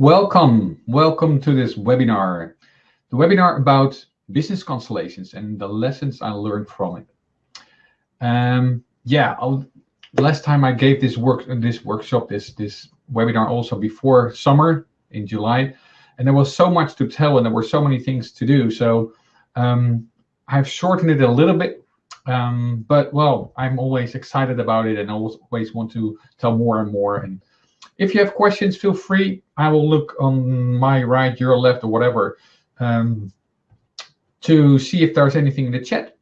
Welcome, welcome to this webinar. The webinar about business constellations and the lessons I learned from it. Um, yeah, I'll, last time I gave this work, this workshop, this this webinar also before summer in July, and there was so much to tell and there were so many things to do. So um, I've shortened it a little bit, um, but well, I'm always excited about it and always want to tell more and more. And if you have questions, feel free. I will look on my right, your left, or whatever um, to see if there's anything in the chat.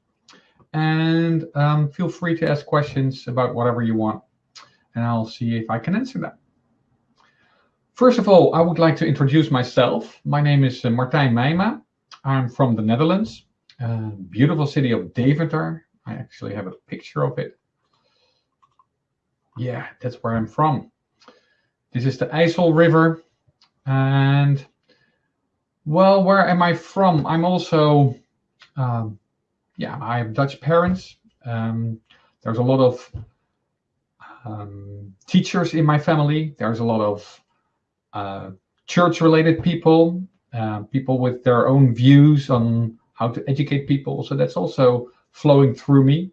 And um, feel free to ask questions about whatever you want, and I'll see if I can answer them. First of all, I would like to introduce myself. My name is uh, Martijn Meijma. I'm from the Netherlands, uh, beautiful city of Deventer. I actually have a picture of it. Yeah, that's where I'm from. This is the IJssel River. And, well, where am I from? I'm also, um, yeah, I have Dutch parents. Um, there's a lot of um, teachers in my family. There's a lot of uh, church-related people, uh, people with their own views on how to educate people. So that's also flowing through me.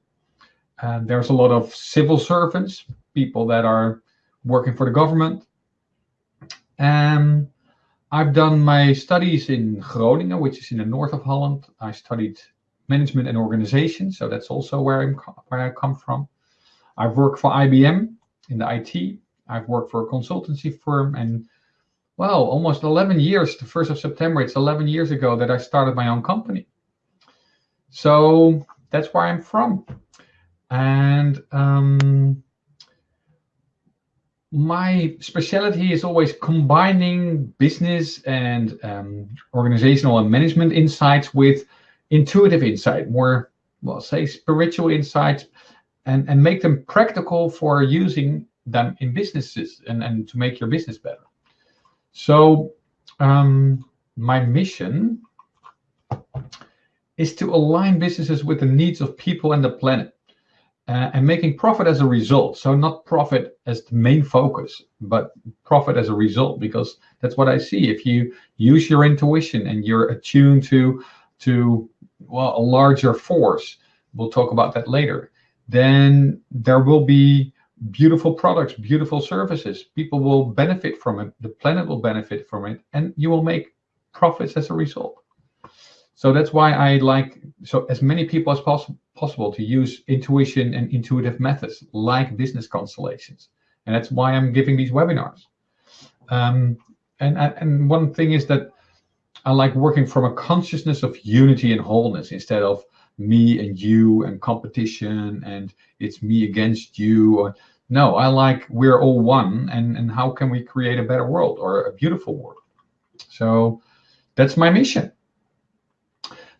And there's a lot of civil servants, people that are working for the government. Um, I've done my studies in Groningen, which is in the north of Holland. I studied management and organization, so that's also where I'm where I come from. I've worked for IBM in the IT. I've worked for a consultancy firm, and well, almost 11 years. The first of September, it's 11 years ago that I started my own company. So that's where I'm from, and um, my specialty is always combining business and um, organizational and management insights with intuitive insight, more, well, say spiritual insights, and, and make them practical for using them in businesses and, and to make your business better. So um, my mission is to align businesses with the needs of people and the planet uh, and making profit as a result. So not profit as the main focus, but profit as a result, because that's what I see. If you use your intuition and you're attuned to, to well, a larger force, we'll talk about that later, then there will be beautiful products, beautiful services. People will benefit from it. The planet will benefit from it, and you will make profits as a result. So that's why I like so as many people as possible possible to use intuition and intuitive methods like business constellations. And that's why I'm giving these webinars. Um, and, and one thing is that I like working from a consciousness of unity and wholeness instead of me and you and competition and it's me against you. No, I like we're all one and, and how can we create a better world or a beautiful world? So that's my mission.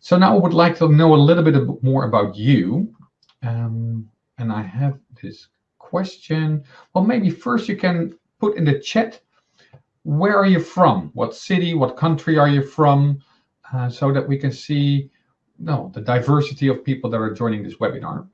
So now I would like to know a little bit more about you. Um, and I have this question. Well, maybe first you can put in the chat, where are you from? What city, what country are you from? Uh, so that we can see no, the diversity of people that are joining this webinar.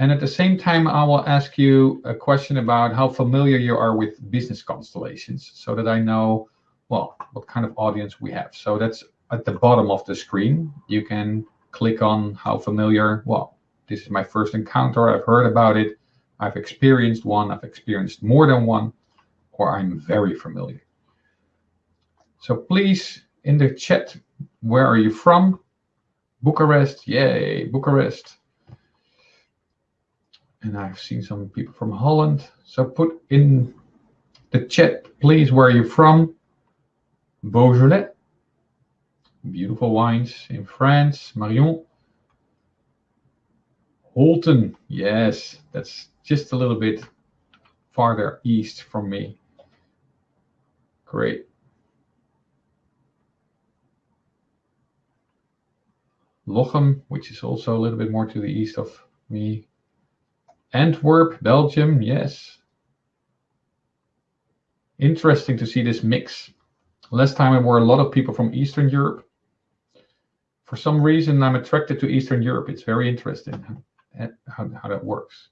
And at the same time, I will ask you a question about how familiar you are with business constellations so that I know, well, what kind of audience we have. So that's at the bottom of the screen, you can click on how familiar, well, this is my first encounter, I've heard about it, I've experienced one, I've experienced more than one, or I'm very familiar. So please, in the chat, where are you from? Bucharest, yay, Bucharest. And I've seen some people from Holland. So put in the chat, please, where are you from? Beaujolais, Beautiful wines in France. Marion. Holten. Yes, that's just a little bit farther east from me. Great. Lochem, which is also a little bit more to the east of me. Antwerp, Belgium, yes. Interesting to see this mix. Last time there were a lot of people from Eastern Europe for some reason, I'm attracted to Eastern Europe. It's very interesting eh, how, how that works.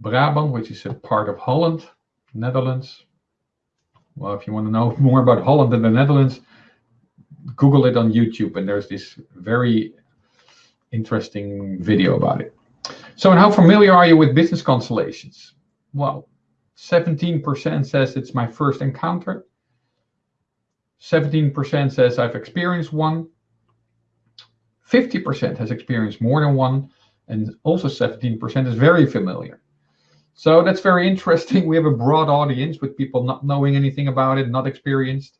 Brabant, which is a part of Holland, Netherlands. well, if you want to know more about Holland and the Netherlands, Google it on YouTube, and there's this very interesting video about it. So, and how familiar are you with business constellations? Well, 17% says it's my first encounter. 17% says I've experienced one. 50% has experienced more than one. And also 17% is very familiar. So that's very interesting. We have a broad audience with people not knowing anything about it, not experienced,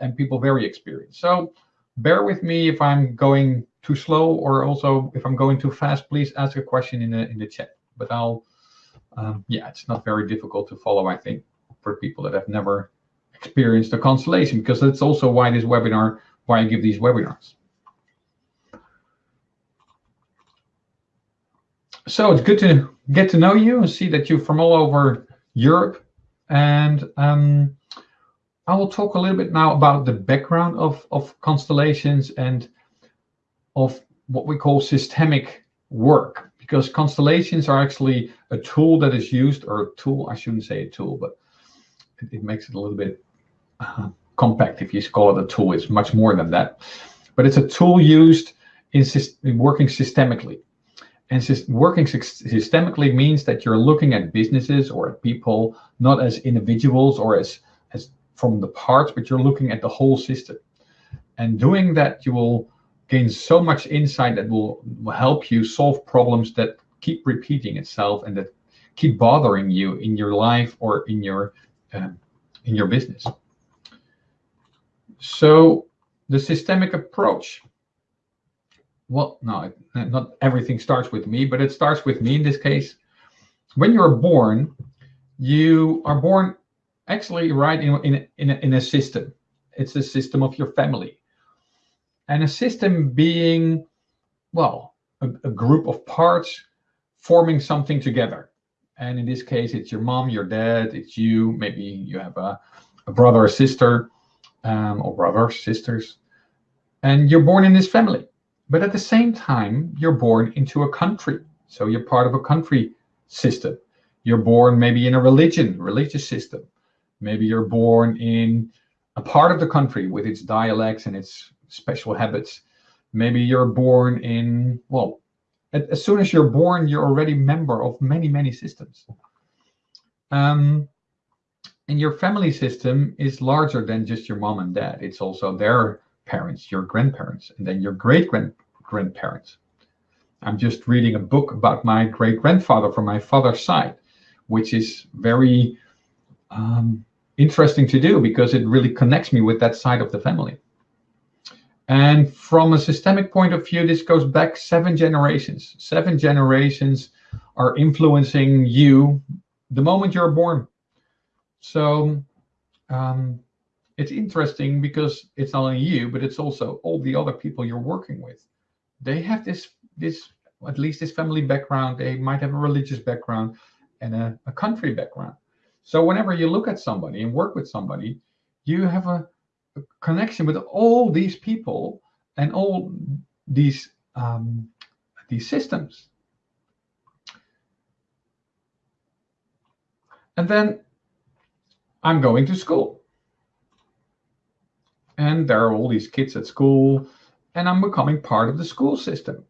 and people very experienced. So bear with me if I'm going too slow or also if I'm going too fast, please ask a question in the in the chat. But I'll, um, yeah, it's not very difficult to follow, I think, for people that have never experienced a constellation, because that's also why this webinar, why I give these webinars. So it's good to get to know you and see that you're from all over Europe. And um, I will talk a little bit now about the background of, of constellations and of what we call systemic work, because constellations are actually a tool that is used, or a tool, I shouldn't say a tool, but it, it makes it a little bit uh, compact if you call it a tool. It's much more than that. But it's a tool used in, in working systemically. And working systemically means that you're looking at businesses or at people not as individuals or as, as from the parts, but you're looking at the whole system. And doing that, you will gain so much insight that will, will help you solve problems that keep repeating itself and that keep bothering you in your life or in your uh, in your business. So the systemic approach well, no, not everything starts with me, but it starts with me in this case. When you're born, you are born actually right in, in, in, a, in a system. It's a system of your family. And a system being, well, a, a group of parts forming something together. And in this case, it's your mom, your dad, it's you, maybe you have a, a brother or sister, um, or brothers, sisters, and you're born in this family. But at the same time, you're born into a country. So you're part of a country system. You're born maybe in a religion, religious system. Maybe you're born in a part of the country with its dialects and its special habits. Maybe you're born in, well, as soon as you're born, you're already member of many, many systems. Um, and your family system is larger than just your mom and dad. It's also their parents, your grandparents, and then your great grand grandparents. I'm just reading a book about my great grandfather from my father's side, which is very um, interesting to do because it really connects me with that side of the family. And from a systemic point of view, this goes back seven generations. Seven generations are influencing you the moment you're born. So um, it's interesting because it's not only you, but it's also all the other people you're working with. They have this, this at least this family background. They might have a religious background and a, a country background. So whenever you look at somebody and work with somebody, you have a, a connection with all these people and all these um, these systems. And then I'm going to school and there are all these kids at school and i'm becoming part of the school system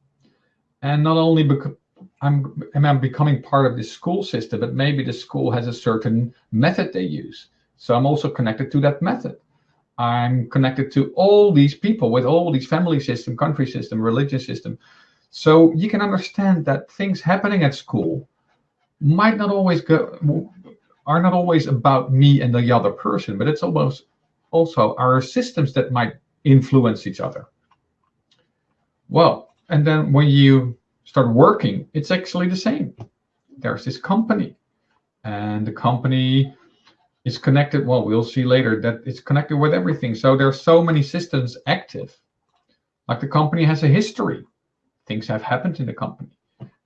and not only because I'm, I becoming part of this school system, but maybe the school has a certain method they use. So I'm also connected to that method. I'm connected to all these people with all these family system, country system, religious system. So you can understand that things happening at school might not always go, are not always about me and the other person, but it's almost also are systems that might influence each other. Well, and then when you start working, it's actually the same. There's this company, and the company is connected. Well, we'll see later that it's connected with everything. So there's so many systems active. Like the company has a history. Things have happened in the company,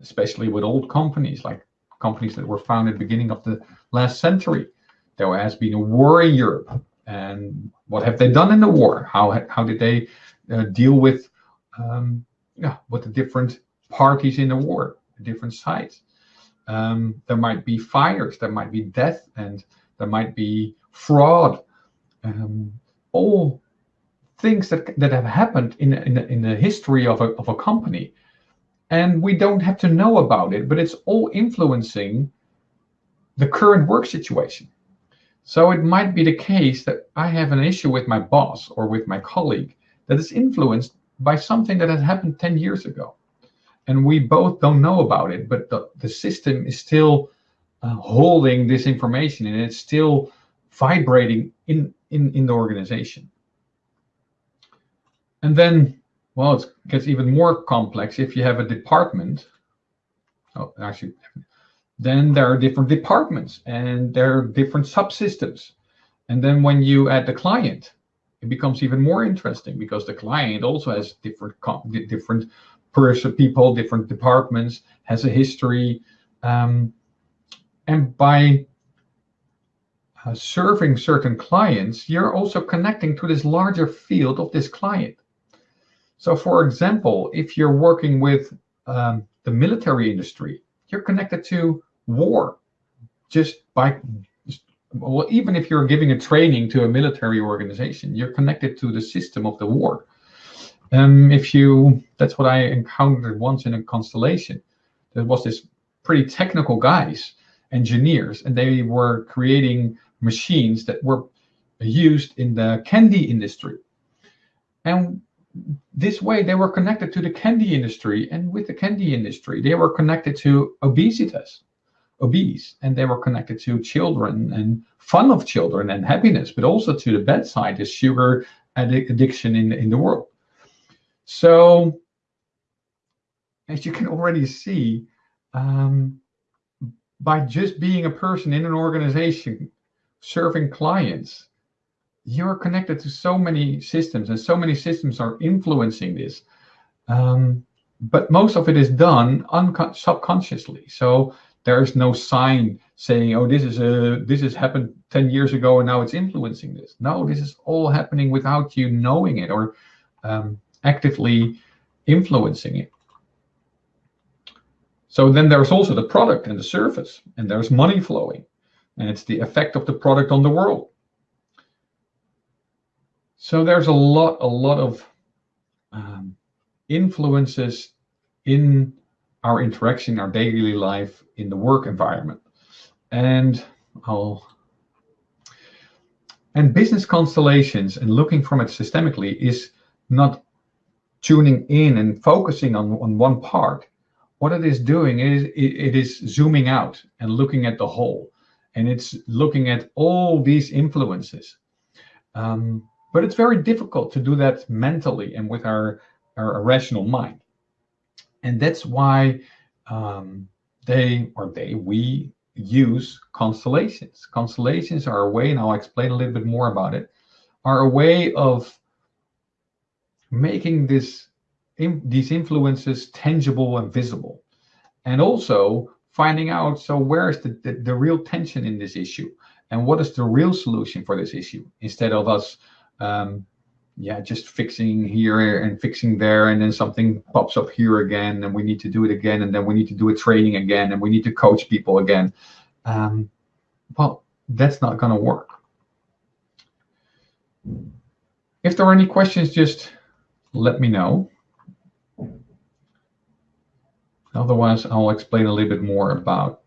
especially with old companies, like companies that were founded beginning of the last century. There has been a war in Europe and what have they done in the war? How how did they uh, deal with um, yeah with the different parties in the war, the different sides? Um, there might be fires, there might be death, and there might be fraud. um, all things that that have happened in in, in the history of a of a company, and we don't have to know about it, but it's all influencing the current work situation. So it might be the case that I have an issue with my boss or with my colleague that is influenced by something that has happened 10 years ago. And we both don't know about it, but the, the system is still uh, holding this information and it's still vibrating in, in, in the organization. And then, well, it gets even more complex if you have a department. Oh, actually, then there are different departments and there are different subsystems. And then when you add the client, it becomes even more interesting because the client also has different different person, people, different departments, has a history, um, and by uh, serving certain clients, you're also connecting to this larger field of this client. So, for example, if you're working with um, the military industry, you're connected to war just by well even if you're giving a training to a military organization you're connected to the system of the war. Um, if you that's what i encountered once in a constellation. There was this pretty technical guys engineers and they were creating machines that were used in the candy industry. And this way they were connected to the candy industry and with the candy industry they were connected to obesitas obese and they were connected to children and fun of children and happiness, but also to the bad side is sugar addiction in, in the world. So as you can already see, um, by just being a person in an organization serving clients, you're connected to so many systems and so many systems are influencing this. Um, but most of it is done subconsciously. So there is no sign saying, "Oh, this is a this has happened ten years ago and now it's influencing this." No, this is all happening without you knowing it or um, actively influencing it. So then there's also the product and the service, and there's money flowing, and it's the effect of the product on the world. So there's a lot, a lot of um, influences in our interaction, our daily life in the work environment. And I'll and business constellations and looking from it systemically is not tuning in and focusing on, on one part. What it is doing is it, it is zooming out and looking at the whole. And it's looking at all these influences. Um, but it's very difficult to do that mentally and with our, our rational mind. And that's why um, they or they we use constellations. Constellations are a way, and I'll explain a little bit more about it, are a way of making this in, these influences tangible and visible, and also finding out so where is the, the, the real tension in this issue? And what is the real solution for this issue? Instead of us um, yeah, just fixing here and fixing there, and then something pops up here again, and we need to do it again, and then we need to do a training again, and we need to coach people again. Um, well, that's not going to work. If there are any questions, just let me know. Otherwise, I'll explain a little bit more about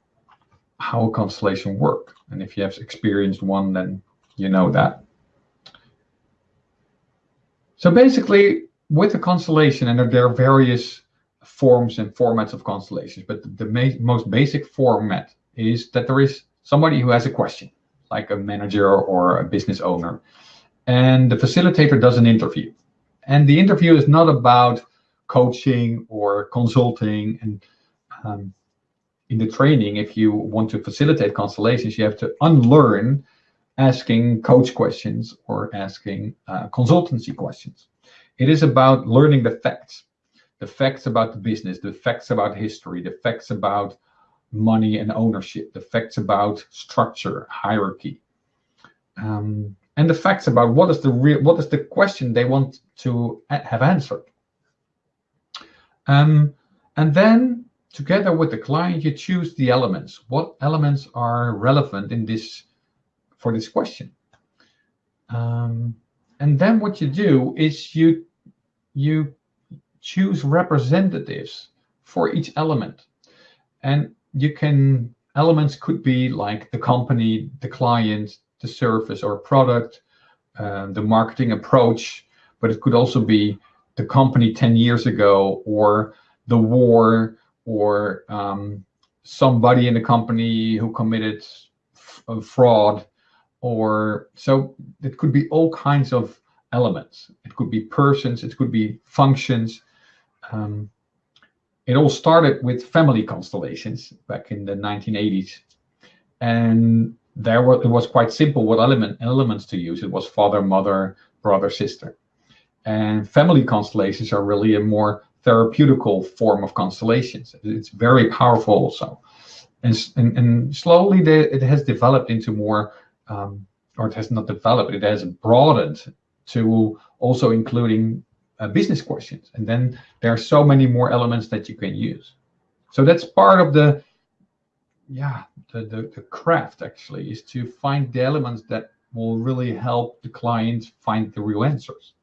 how a constellation work. And if you have experienced one, then you know that. So basically, with a constellation, and there are various forms and formats of constellations, but the, the most basic format is that there is somebody who has a question, like a manager or a business owner, and the facilitator does an interview. And the interview is not about coaching or consulting. And um, in the training, if you want to facilitate constellations, you have to unlearn asking coach questions or asking uh, consultancy questions. It is about learning the facts, the facts about the business, the facts about history, the facts about money and ownership, the facts about structure, hierarchy, um, and the facts about what is the real, what is the question they want to have answered. Um, and then together with the client, you choose the elements. What elements are relevant in this for this question. Uh, and then what you do is you you choose representatives for each element and you can elements could be like the company the client the service or product uh, the marketing approach but it could also be the company 10 years ago or the war or um, somebody in the company who committed fraud or so it could be all kinds of elements. It could be persons it could be functions. Um, it all started with family constellations back in the 1980s and there was, it was quite simple what element elements to use. It was father mother brother sister. And family constellations are really a more therapeutical form of constellations. It's very powerful also. And, and, and slowly the, it has developed into more, um, or it has not developed, it has broadened to also including uh, business questions. And then there are so many more elements that you can use. So that's part of the, yeah, the, the, the craft actually is to find the elements that will really help the client find the real answers.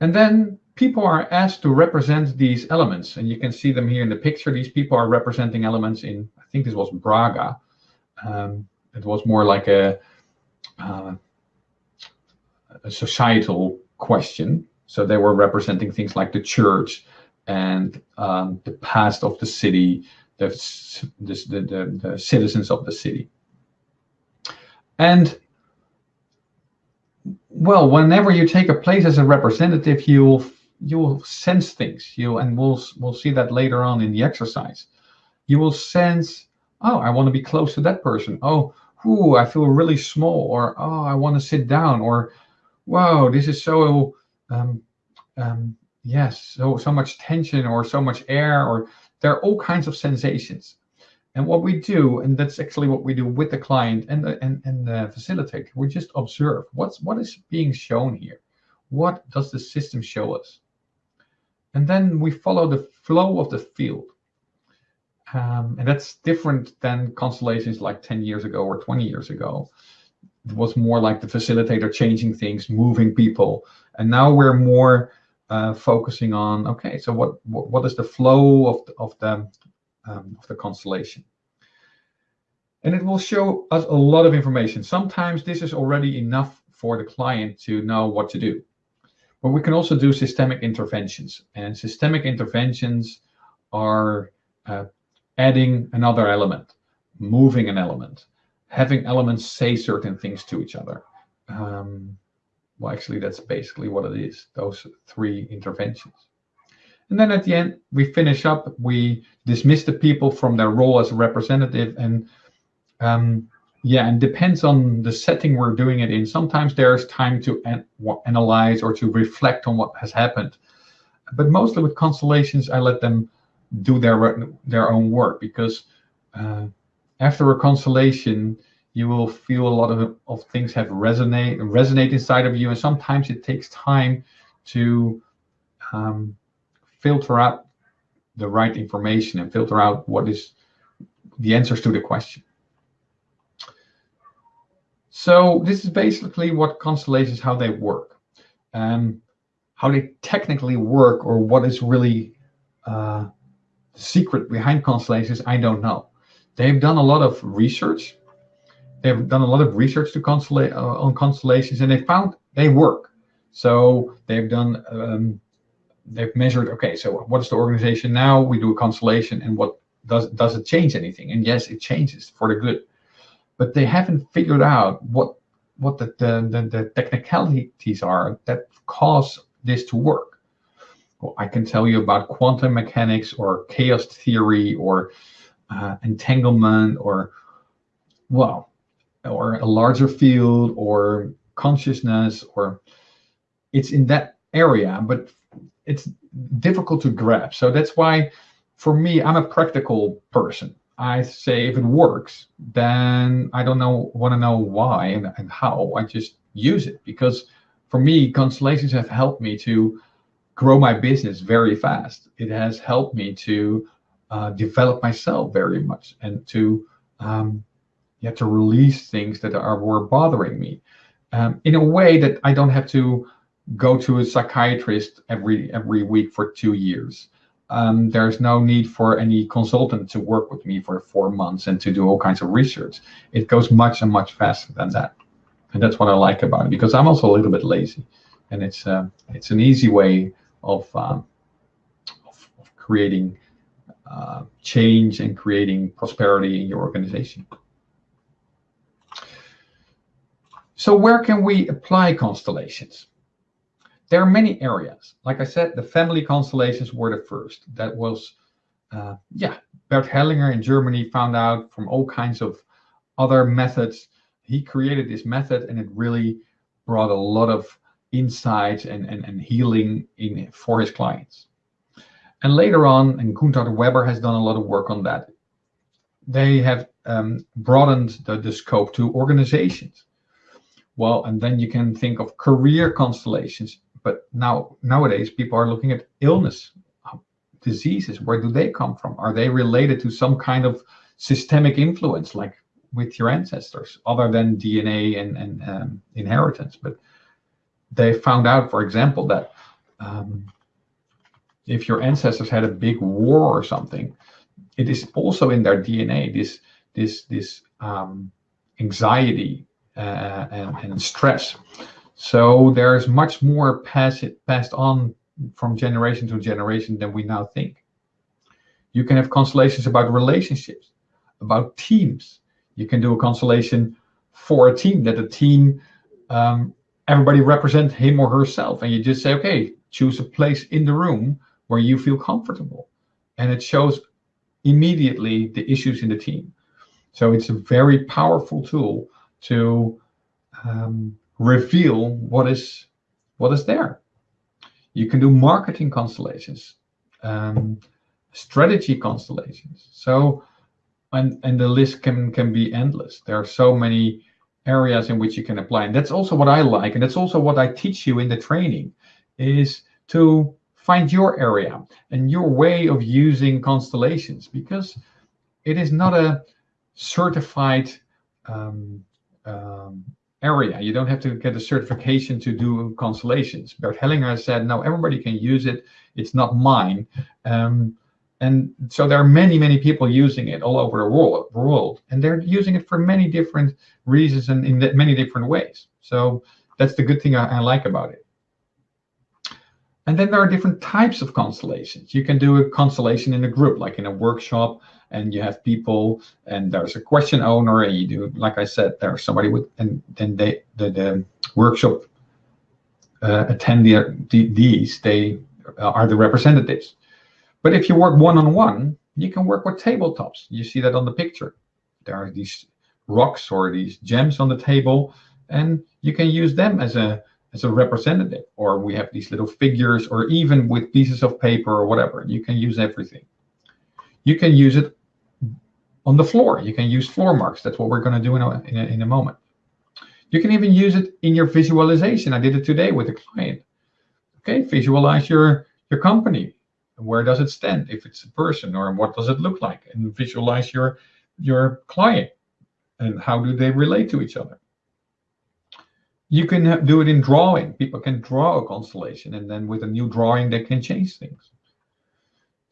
And then people are asked to represent these elements. And you can see them here in the picture. These people are representing elements in, I think this was Braga. Um, it was more like a, uh, a societal question. So they were representing things like the church and um, the past of the city, the, the, the, the citizens of the city. And well, whenever you take a place as a representative, you'll you'll sense things. You and we'll we'll see that later on in the exercise. You will sense, oh, I want to be close to that person. Oh, ooh, I feel really small, or oh, I want to sit down, or wow, this is so um, um, yes, so so much tension, or so much air, or there are all kinds of sensations. And what we do, and that's actually what we do with the client and the and, and the facilitator, we just observe what's what is being shown here. What does the system show us? And then we follow the flow of the field. Um, and that's different than constellations like 10 years ago or 20 years ago. It was more like the facilitator changing things, moving people. And now we're more uh, focusing on, okay, so what, what, what is the flow of the, of the um, of the constellation. And it will show us a lot of information. Sometimes this is already enough for the client to know what to do. But we can also do systemic interventions. And systemic interventions are uh, adding another element, moving an element, having elements say certain things to each other. Um, well, actually, that's basically what it is, those three interventions. And then at the end, we finish up, we dismiss the people from their role as representative. And um, yeah, and depends on the setting we're doing it in. Sometimes there's time to an analyze or to reflect on what has happened. But mostly with constellations, I let them do their their own work because uh, after a constellation, you will feel a lot of, of things have resonate resonate inside of you, and sometimes it takes time to um, filter out the right information and filter out what is the answers to the question. So this is basically what constellations, how they work. Um, how they technically work or what is really uh, secret behind constellations, I don't know. They've done a lot of research. They've done a lot of research to uh, on constellations and they found they work. So they've done um, they've measured, okay, so what is the organization now? We do a constellation and what does, does it change anything? And yes, it changes for the good, but they haven't figured out what, what the, the, the, the technicalities are that cause this to work. I can tell you about quantum mechanics or chaos theory or uh, entanglement or, well, or a larger field or consciousness or it's in that area, but it's difficult to grab. So that's why, for me, I'm a practical person. I say if it works, then I don't know want to know why and, and how. I just use it because for me, constellations have helped me to grow my business very fast. It has helped me to uh, develop myself very much and to um, yeah to release things that are were bothering me. um, in a way that I don't have to go to a psychiatrist every every week for two years. Um, there's no need for any consultant to work with me for four months and to do all kinds of research. It goes much and much faster than that, and that's what I like about it because I'm also a little bit lazy, and it's uh, it's an easy way of um, of, of, creating uh, change and creating prosperity in your organization. So where can we apply constellations? There are many areas. Like I said, the family constellations were the first. That was, uh, yeah, Bert Hellinger in Germany found out from all kinds of other methods. He created this method and it really brought a lot of insights and, and, and healing in for his clients. And later on, and Gunther Weber has done a lot of work on that. They have um, broadened the, the scope to organizations. Well, and then you can think of career constellations. But now nowadays, people are looking at illness, diseases. Where do they come from? Are they related to some kind of systemic influence, like with your ancestors, other than DNA and, and um, inheritance? But they found out, for example, that um, if your ancestors had a big war or something, it is also in their DNA. This this this um, anxiety uh, and, and, stress. So there's much more pass it, passed on from generation to generation than we now think. You can have constellations about relationships, about teams. You can do a constellation for a team that a team, um, everybody represent him or herself. And you just say, okay, choose a place in the room where you feel comfortable. And it shows immediately the issues in the team. So it's a very powerful tool to um, reveal what is what is there. You can do marketing constellations, um, strategy constellations. So, and and the list can can be endless. There are so many areas in which you can apply, and that's also what I like, and that's also what I teach you in the training, is to find your area and your way of using constellations because it is not a certified um, um, area. You don't have to get a certification to do constellations. Bert Hellinger said, no, everybody can use it. It's not mine. Um, and so there are many, many people using it all over the world, and they're using it for many different reasons and in many different ways. So that's the good thing I, I like about it. And then there are different types of constellations. You can do a constellation in a group, like in a workshop, and you have people, and there's a question owner, and you do, like I said, there's somebody with, and then they, the, the workshop uh, attendees, they are the representatives. But if you work one-on-one, -on -one, you can work with tabletops. You see that on the picture. There are these rocks or these gems on the table, and you can use them as a as a representative, or we have these little figures, or even with pieces of paper or whatever. You can use everything. You can use it on the floor. You can use floor marks. That's what we're going to do in a, in a, in a moment. You can even use it in your visualization. I did it today with a client. Okay, visualize your, your company. Where does it stand? If it's a person, or what does it look like? And visualize your, your client and how do they relate to each other. You can do it in drawing. People can draw a constellation, and then with a new drawing, they can change things.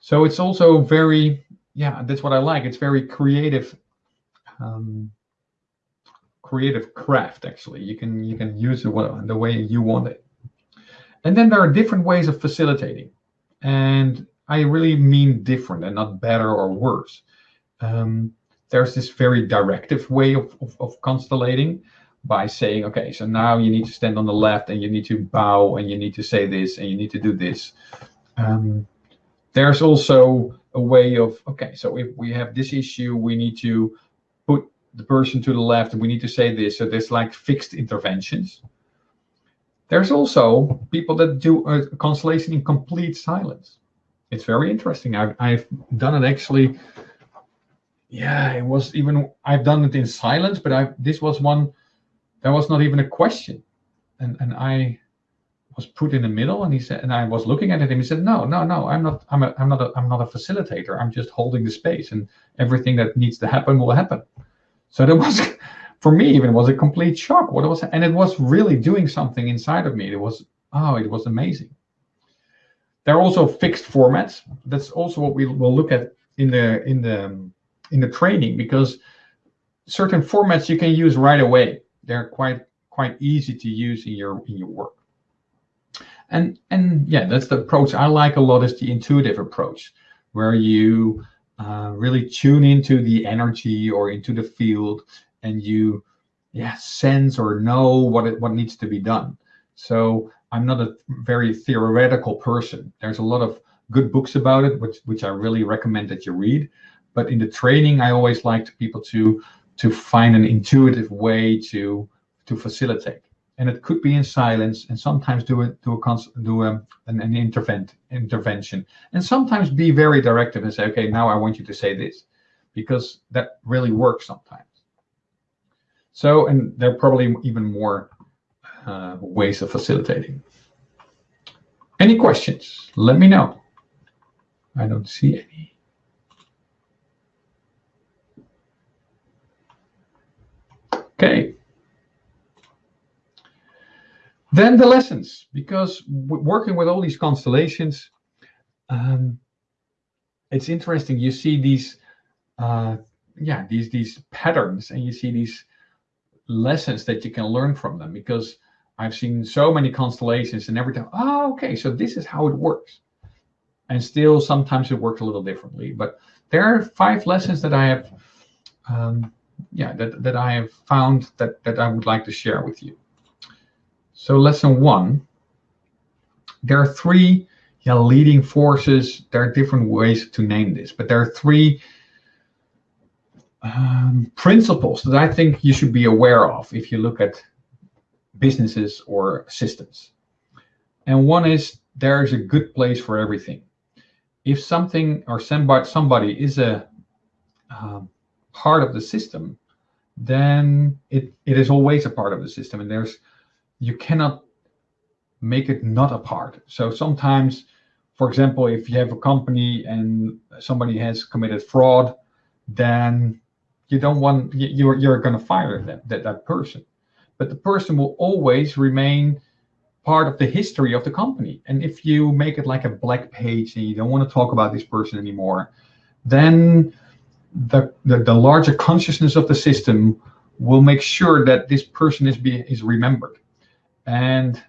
So it's also very, yeah, that's what I like. It's very creative, um, creative craft. Actually, you can you can use it the way you want it. And then there are different ways of facilitating, and I really mean different and not better or worse. Um, there's this very directive way of, of, of constellating by saying, okay, so now you need to stand on the left and you need to bow and you need to say this and you need to do this. Um, there's also a way of, okay, so if we have this issue, we need to put the person to the left and we need to say this. So there's like fixed interventions. There's also people that do a constellation in complete silence. It's very interesting. I've, I've done it actually. Yeah, it was even, I've done it in silence, but I this was one there was not even a question. And and I was put in the middle and he said and I was looking at and he said, No, no, no, I'm not I'm a I'm not a I'm not a facilitator. I'm just holding the space and everything that needs to happen will happen. So there was for me even was a complete shock. What it was and it was really doing something inside of me. It was oh, it was amazing. There are also fixed formats. That's also what we will look at in the in the in the training because certain formats you can use right away. They're quite quite easy to use in your in your work. And and yeah, that's the approach I like a lot is the intuitive approach, where you uh, really tune into the energy or into the field, and you yeah sense or know what it, what needs to be done. So I'm not a very theoretical person. There's a lot of good books about it, which which I really recommend that you read. But in the training, I always like people to to find an intuitive way to to facilitate and it could be in silence and sometimes do a do a do a, an, an intervent intervention and sometimes be very directive and say okay now i want you to say this because that really works sometimes so and there are probably even more uh, ways of facilitating. Any questions? Let me know. I don't see any. Okay. Then the lessons, because working with all these constellations, um, it's interesting. You see these, uh, yeah, these these patterns, and you see these lessons that you can learn from them. Because I've seen so many constellations, and every time, oh, okay, so this is how it works. And still, sometimes it works a little differently. But there are five lessons that I have, um, yeah, that that I have found that that I would like to share with you. So lesson one, there are three yeah, leading forces. There are different ways to name this, but there are three um, principles that I think you should be aware of if you look at businesses or systems. And one is there is a good place for everything. If something or somebody, somebody is a uh, part of the system, then it, it is always a part of the system. And there's you cannot make it not a part. So sometimes, for example, if you have a company and somebody has committed fraud, then you don't want you're you're going to fire that, that that person. But the person will always remain part of the history of the company. And if you make it like a black page and you don't want to talk about this person anymore, then the, the, the larger consciousness of the system will make sure that this person is be, is remembered. And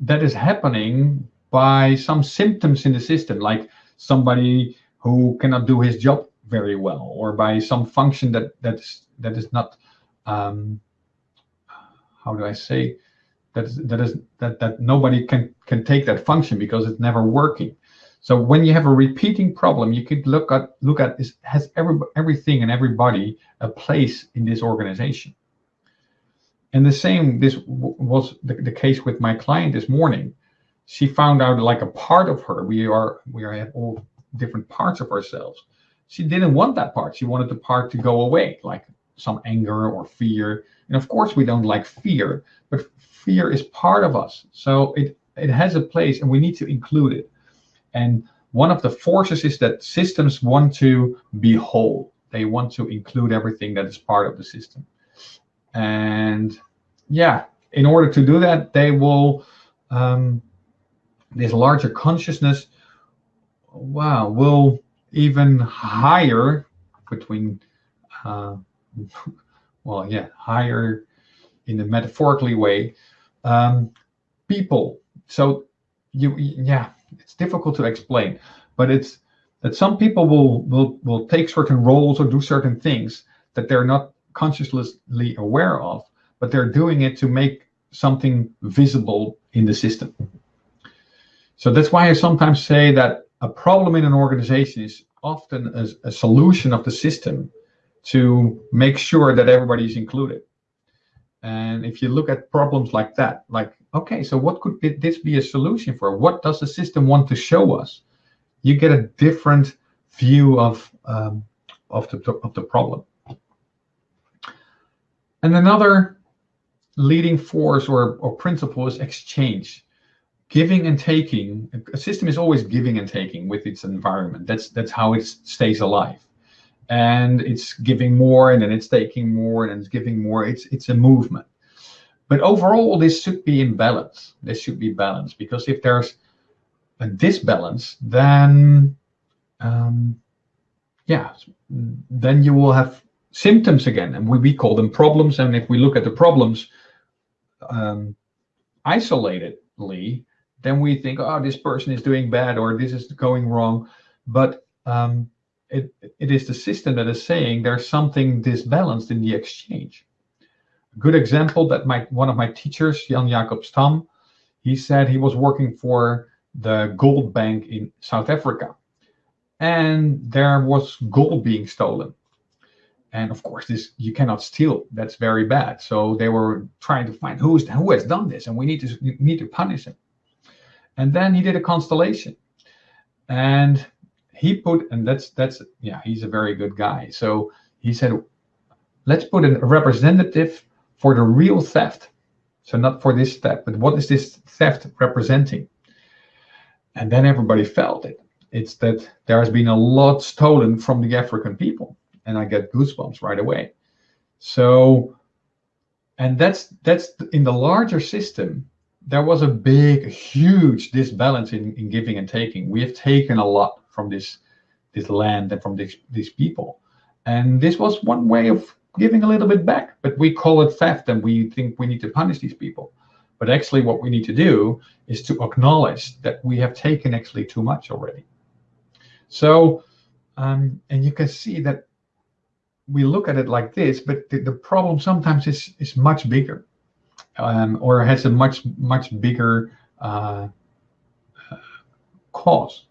that is happening by some symptoms in the system, like somebody who cannot do his job very well, or by some function that that's that is not um, how do I say that that is that that nobody can can take that function because it's never working. So when you have a repeating problem, you could look at look at is has every everything and everybody a place in this organization. And the same, this was the, the case with my client this morning. She found out like a part of her, we are, we are all different parts of ourselves. She didn't want that part. She wanted the part to go away, like some anger or fear. And of course, we don't like fear, but fear is part of us. So it, it has a place and we need to include it. And one of the forces is that systems want to be whole. They want to include everything that is part of the system. And yeah, in order to do that, they will, um, this larger consciousness, wow, will even higher between, uh, well, yeah, higher in a metaphorically way, um, people. So you, yeah, it's difficult to explain, but it's that some people will will will take certain roles or do certain things that they're not consciously aware of, but they're doing it to make something visible in the system. So that's why I sometimes say that a problem in an organization is often a, a solution of the system to make sure that everybody is included. And if you look at problems like that, like, okay, so what could this be a solution for? What does the system want to show us? You get a different view of um, of the of the problem. And another leading force or, or principle is exchange giving and taking a system is always giving and taking with its environment. That's that's how it stays alive. And it's giving more and then it's taking more and it's giving more. It's it's a movement. But overall this should be in balance. This should be balanced because if there's a disbalance then um, yeah then you will have symptoms again and we, we call them problems. And if we look at the problems um, isolatedly then we think oh this person is doing bad or this is going wrong but um, it, it is the system that is saying there's something disbalanced in the exchange. A good example that my one of my teachers, Jan Jacob Stam, he said he was working for the gold bank in South Africa. And there was gold being stolen. And of course, this you cannot steal. That's very bad. So they were trying to find who's who has done this, and we need to need to punish him. And then he did a constellation. And he put, and that's that's yeah, he's a very good guy. So he said, let's put a representative for the real theft. So not for this theft, but what is this theft representing? And then everybody felt it. It's that there has been a lot stolen from the African people, and I get goosebumps right away. So, and that's that's in the larger system. There was a big, huge disbalance in, in giving and taking. We have taken a lot from this this land and from this, these people. And this was one way of giving a little bit back, but we call it theft and we think we need to punish these people. But actually what we need to do is to acknowledge that we have taken actually too much already. So, um, and you can see that we look at it like this, but the, the problem sometimes is, is much bigger um, or has a much, much bigger uh, cause.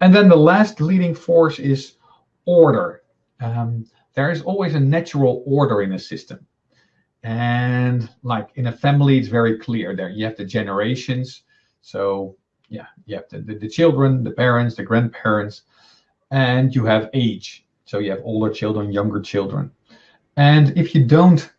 And then the last leading force is order. Um, there is always a natural order in a system. And like in a family, it's very clear there. You have the generations. So yeah, you have the, the, the children, the parents, the grandparents, and you have age. So you have older children, younger children. And if you don't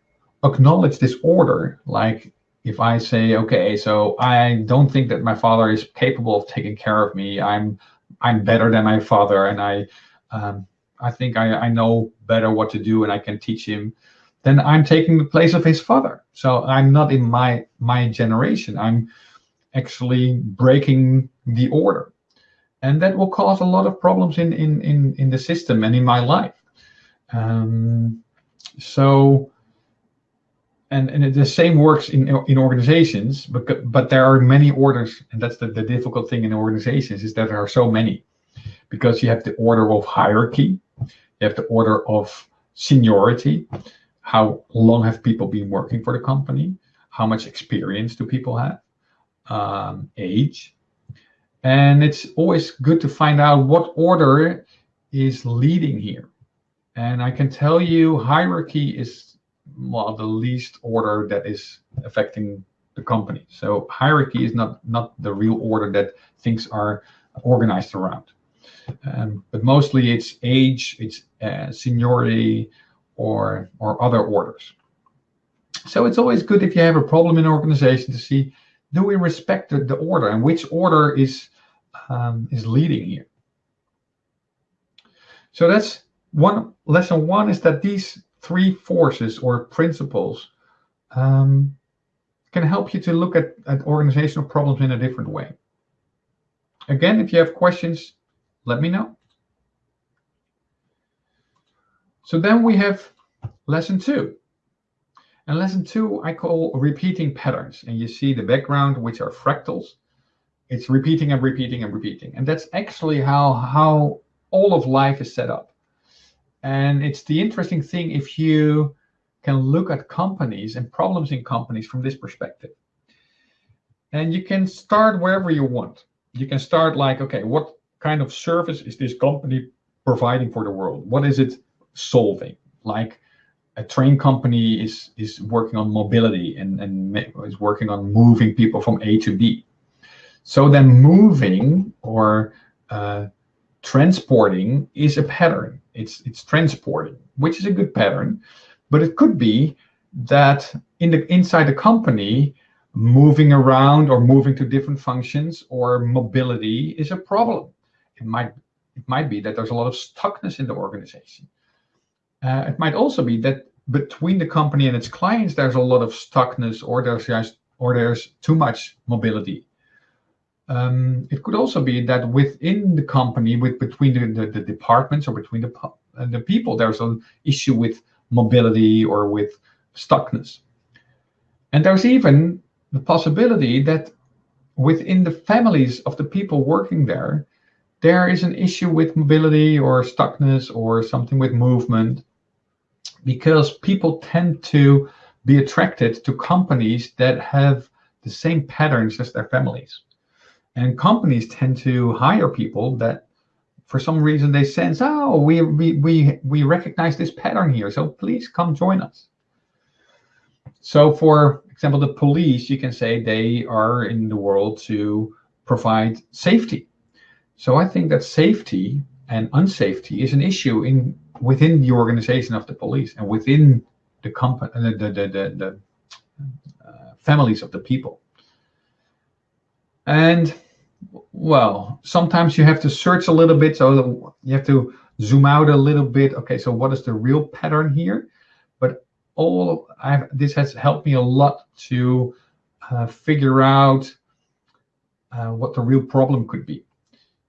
acknowledge this order, like if I say, okay, so I don't think that my father is capable of taking care of me, I'm I'm better than my father, and I um, I think I, I know better what to do, and I can teach him. Then I'm taking the place of his father. So I'm not in my my generation. I'm actually breaking the order, and that will cause a lot of problems in in in in the system and in my life. Um, so and, and the same works in in organizations, but but there are many orders, and that's the, the difficult thing in organizations is that there are so many, because you have the order of hierarchy, you have the order of seniority, how long have people been working for the company, how much experience do people have, um, age, and it's always good to find out what order is leading here. And I can tell you hierarchy is well, the least order that is affecting the company. So hierarchy is not not the real order that things are organized around. Um, but mostly it's age, it's uh, seniority, or or other orders. So it's always good if you have a problem in an organization to see do we respect the, the order and which order is um, is leading here. So that's one lesson one is that these three forces or principles um, can help you to look at, at organizational problems in a different way. Again, if you have questions, let me know. So then we have lesson two. And lesson two, I call repeating patterns. And you see the background, which are fractals. It's repeating and repeating and repeating. And that's actually how, how all of life is set up. And it's the interesting thing if you can look at companies and problems in companies from this perspective. And you can start wherever you want. You can start like, okay, what kind of service is this company providing for the world? What is it solving? Like a train company is is working on mobility and, and is working on moving people from A to B. So then moving or uh, transporting is a pattern. It's it's transporting, which is a good pattern, but it could be that in the inside the company, moving around or moving to different functions or mobility is a problem. It might it might be that there's a lot of stuckness in the organization. Uh, it might also be that between the company and its clients, there's a lot of stuckness, or there's just, or there's too much mobility. Um, it could also be that within the company, with between the, the, the departments or between the uh, the people, there's an issue with mobility or with stuckness. And there's even the possibility that within the families of the people working there, there is an issue with mobility or stuckness or something with movement because people tend to be attracted to companies that have the same patterns as their families. And companies tend to hire people that for some reason they sense, oh, we, we, we, we recognize this pattern here, so please come join us. So for example, the police, you can say they are in the world to provide safety. So I think that safety and unsafety is an issue in within the organization of the police and within the company, the, the, the, the uh, families of the people. And well, sometimes you have to search a little bit. So you have to zoom out a little bit. Okay, so what is the real pattern here? But all I've, this has helped me a lot to uh, figure out uh, what the real problem could be.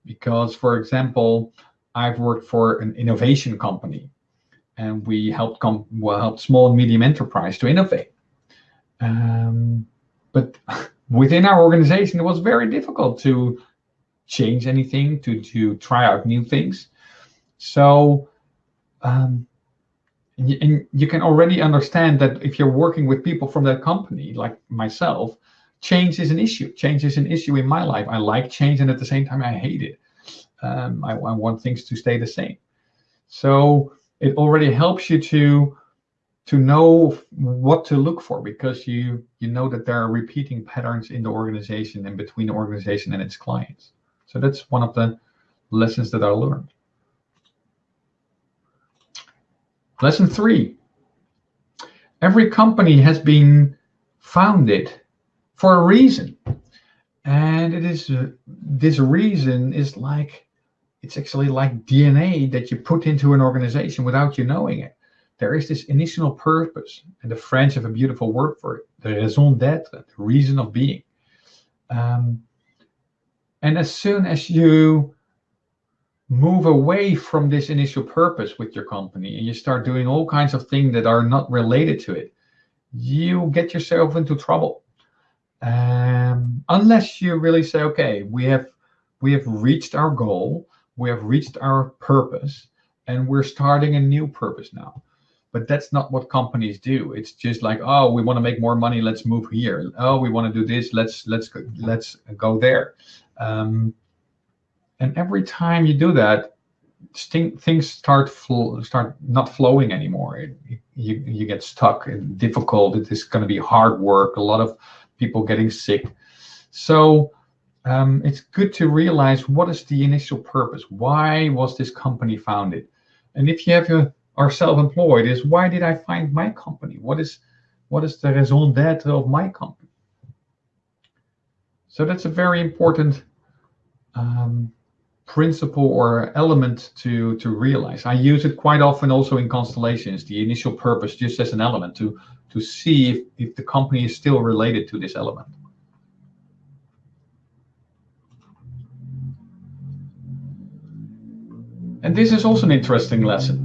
Because, for example, I've worked for an innovation company, and we helped com well, small and medium enterprise to innovate. Um, but within our organization, it was very difficult to change anything, to to try out new things. So um, and you, can already understand that if you're working with people from that company, like myself, change is an issue. Change is an issue in my life. I like change, and at the same time, I hate it. Um, I, I want things to stay the same. So it already helps you to to know what to look for because you you know that there are repeating patterns in the organization and between the organization and its clients. So that's one of the lessons that I learned. Lesson three. Every company has been founded for a reason. And it is uh, this reason is like it's actually like DNA that you put into an organization without you knowing it. There is this initial purpose, and the French have a beautiful word for it, the raison d'être, the reason of being. Um, and as soon as you move away from this initial purpose with your company and you start doing all kinds of things that are not related to it, you get yourself into trouble. Um, unless you really say, okay, we have we have reached our goal, we have reached our purpose, and we're starting a new purpose now. But that's not what companies do. It's just like, oh, we want to make more money, let's move here. Oh, we want to do this, let's let's go, let's go there. Um, and every time you do that, things start start not flowing anymore. It, you you get stuck and difficult. It is going to be hard work. A lot of people getting sick. So um, it's good to realize what is the initial purpose. Why was this company founded? And if you have a, are self-employed, is why did I find my company? What is what is the raison d'être of my company? So that's a very important um, principle or element to to realize. I use it quite often also in constellations, the initial purpose just as an element to to see if, if the company is still related to this element. And this is also an interesting lesson.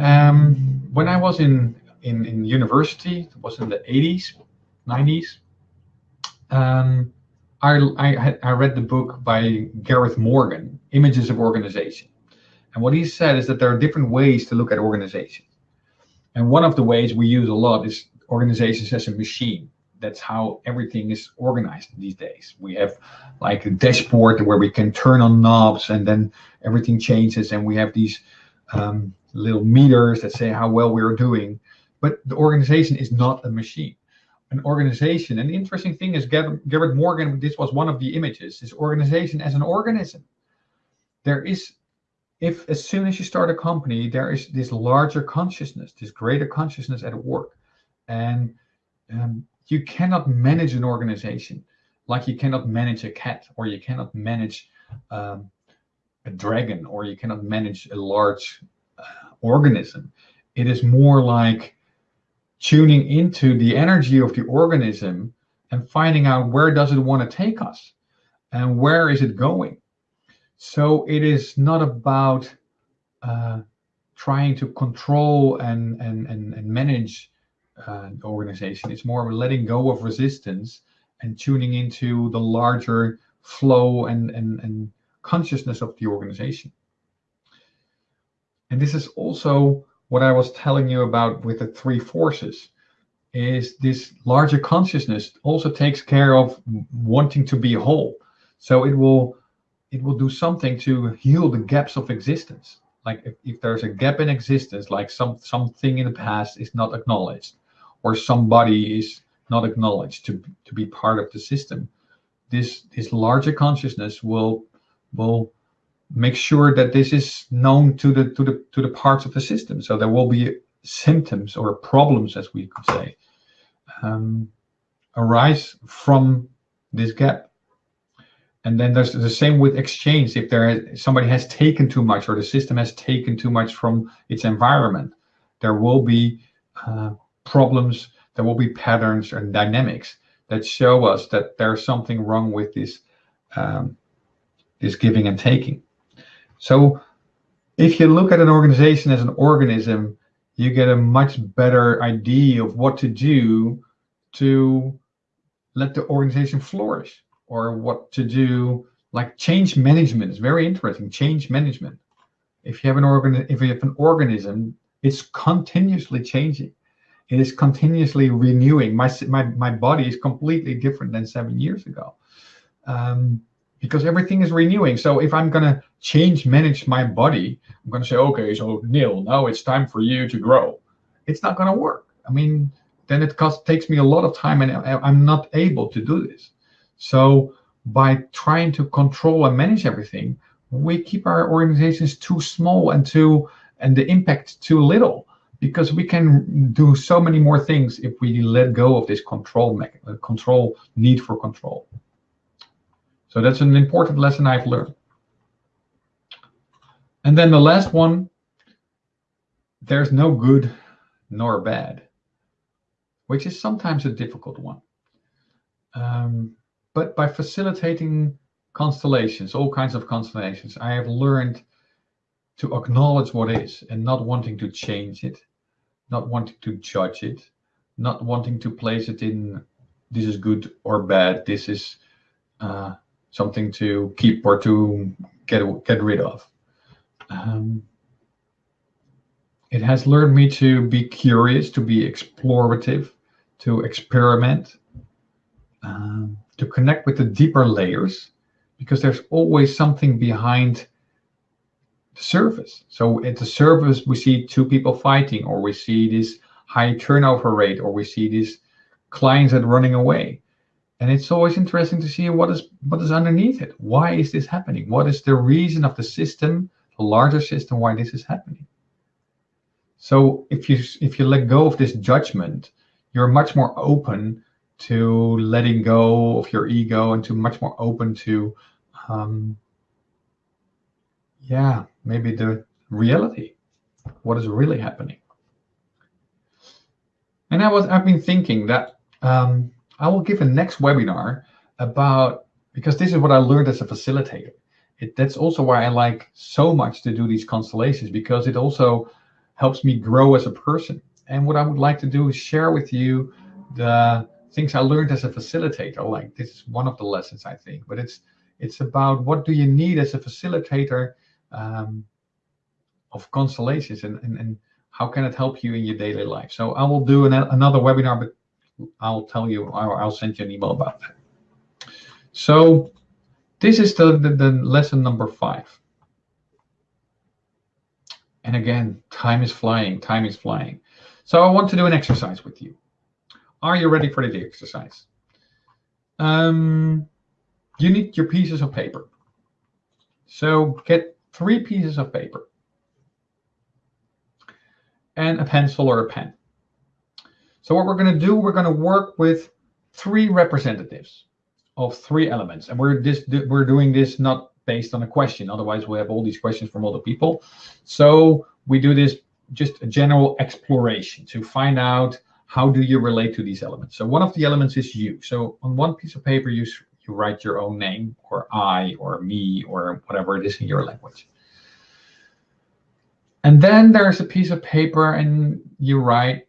Um, when I was in, in, in university, it was in the 80s, 90s, um, I, I, I read the book by Gareth Morgan, Images of Organization. And what he said is that there are different ways to look at organization. And one of the ways we use a lot is organizations as a machine. That's how everything is organized these days. We have like a dashboard where we can turn on knobs and then everything changes. And we have these um, little meters that say how well we're doing. But the organization is not a machine an organization. And the interesting thing is Gareth Morgan, this was one of the images, is organization as an organism. There is, if as soon as you start a company, there is this larger consciousness, this greater consciousness at work. And um, you cannot manage an organization like you cannot manage a cat or you cannot manage um, a dragon or you cannot manage a large uh, organism. It is more like tuning into the energy of the organism and finding out where does it want to take us and where is it going. So it is not about uh, trying to control and and and, and manage uh, organization. It's more of letting go of resistance and tuning into the larger flow and and and consciousness of the organization. And this is also what I was telling you about with the three forces is this larger consciousness also takes care of wanting to be whole. So it will it will do something to heal the gaps of existence. Like if, if there's a gap in existence, like some something in the past is not acknowledged, or somebody is not acknowledged to, to be part of the system, this this larger consciousness will will make sure that this is known to the to the to the parts of the system. So there will be symptoms or problems, as we could say, um, arise from this gap. And then there's the same with exchange. If there somebody has taken too much or the system has taken too much from its environment, there will be uh, problems. There will be patterns and dynamics that show us that there's something wrong with this um, this giving and taking. So if you look at an organization as an organism, you get a much better idea of what to do to let the organization flourish or what to do like change management. Is very interesting change management. If you have an organ if you have an organism it's continuously changing. It is continuously renewing. My my, my body is completely different than seven years ago. Um, because everything is renewing so if i'm going to change manage my body i'm going to say okay so neil now it's time for you to grow it's not going to work i mean then it takes me a lot of time and I'm not able to do this. So by trying to control and manage everything, we keep our organizations too small and too and the impact too little because we can do so many more things if we let go of this control uh, control need for control. So that's an important lesson I've learned. And then the last one, there's no good nor bad which is sometimes a difficult one. Um, but by facilitating constellations, all kinds of constellations, I have learned to acknowledge what is and not wanting to change it, not wanting to judge it, not wanting to place it in this is good or bad, this is uh, something to keep or to get get rid of. Um, it has learned me to be curious, to be explorative, to experiment, um, to connect with the deeper layers, because there's always something behind the surface. So at the surface, we see two people fighting, or we see this high turnover rate, or we see these clients that are running away. And it's always interesting to see what is what is underneath it. Why is this happening? What is the reason of the system, the larger system, why this is happening? So if you if you let go of this judgment you're much more open to letting go of your ego and to much more open to um, yeah maybe the reality what is really happening and i was i've been thinking that um, i will give a next webinar about because this is what i learned as a facilitator it, that's also why i like so much to do these constellations because it also helps me grow as a person and what I would like to do is share with you the things I learned as a facilitator. Like this is one of the lessons I think, but it's it's about what do you need as a facilitator um, of constellations and, and, and how can it help you in your daily life. So I will do an, another webinar, but I'll tell you, I'll, send you an email about that. So this is the, the, the lesson number five. And again, time is flying, time is flying. So I want to do an exercise with you. Are you ready for the exercise? Um, you need your pieces of paper. So get three pieces of paper and a pencil or a pen. So what we're going to do, we're going to work with three representatives of three elements. And we're this we're doing this not based on a question. Otherwise, we have all these questions from other people. So we do this just a general exploration to find out how do you relate to these elements. So one of the elements is you. So on one piece of paper, you, you write your own name or I or me or whatever it is in your language. And then there's a piece of paper and you write